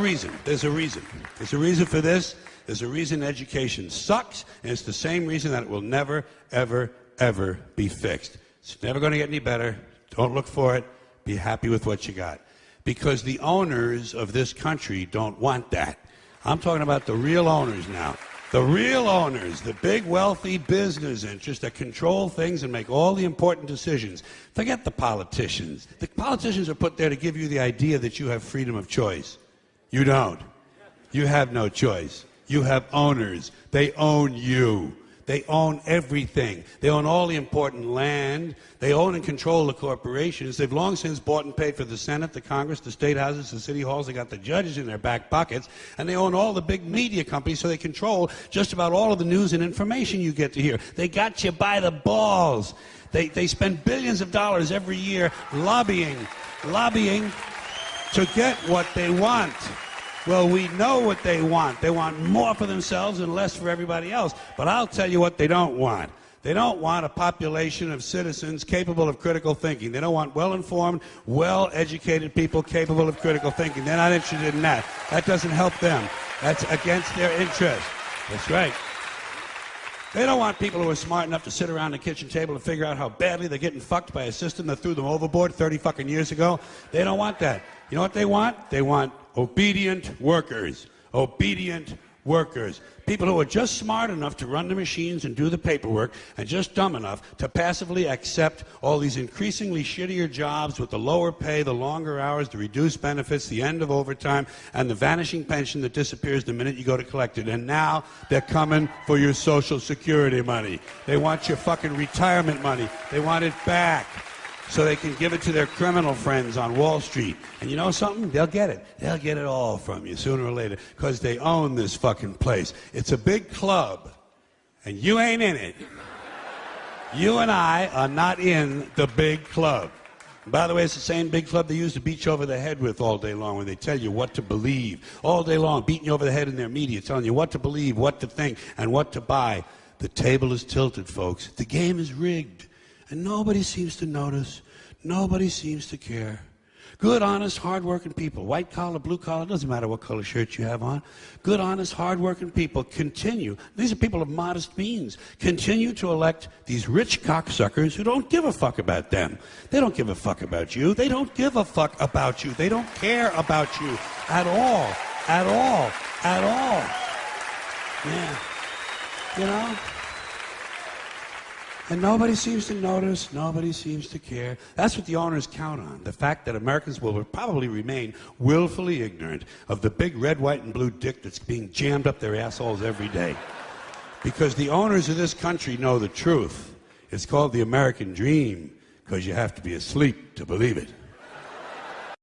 reason. There's a reason. There's a reason for this. There's a reason education sucks, and it's the same reason that it will never, ever, ever be fixed. It's never going to get any better. Don't look for it. Be happy with what you got. Because the owners of this country don't want that. I'm talking about the real owners now. The real owners, the big wealthy business interests that control things and make all the important decisions. Forget the politicians. The politicians are put there to give you the idea that you have freedom of choice. You don't. You have no choice. You have owners. They own you. They own everything. They own all the important land. They own and control the corporations. They've long since bought and paid for the Senate, the Congress, the state houses, the city halls. They got the judges in their back pockets. And they own all the big media companies, so they control just about all of the news and information you get to hear. They got you by the balls. They, they spend billions of dollars every year lobbying, lobbying to get what they want. Well, we know what they want. They want more for themselves and less for everybody else. But I'll tell you what they don't want. They don't want a population of citizens capable of critical thinking. They don't want well informed, well educated people capable of critical thinking. They're not interested in that. That doesn't help them. That's against their interest. That's right. They don't want people who are smart enough to sit around the kitchen table and figure out how badly they're getting fucked by a system that threw them overboard 30 fucking years ago. They don't want that. You know what they want? They want obedient workers. Obedient workers. People who are just smart enough to run the machines and do the paperwork and just dumb enough to passively accept all these increasingly shittier jobs with the lower pay, the longer hours, the reduced benefits, the end of overtime, and the vanishing pension that disappears the minute you go to collect it. And now they're coming for your Social Security money. They want your fucking retirement money. They want it back so they can give it to their criminal friends on Wall Street. And you know something? They'll get it. They'll get it all from you sooner or later because they own this fucking place. It's a big club, and you ain't in it. You and I are not in the big club. By the way, it's the same big club they use to beat you over the head with all day long when they tell you what to believe. All day long, beating you over the head in their media, telling you what to believe, what to think, and what to buy. The table is tilted, folks. The game is rigged. And nobody seems to notice. Nobody seems to care. Good, honest, hardworking people, white collar, blue collar, doesn't matter what color shirt you have on. Good, honest, hardworking people continue. These are people of modest means. Continue to elect these rich cocksuckers who don't give a fuck about them. They don't give a fuck about you. They don't give a fuck about you. They don't care about you at all. At all. At all. Yeah. You know? And nobody seems to notice, nobody seems to care. That's what the owners count on the fact that Americans will probably remain willfully ignorant of the big red, white, and blue dick that's being jammed up their assholes every day. Because the owners of this country know the truth. It's called the American dream because you have to be asleep to believe it.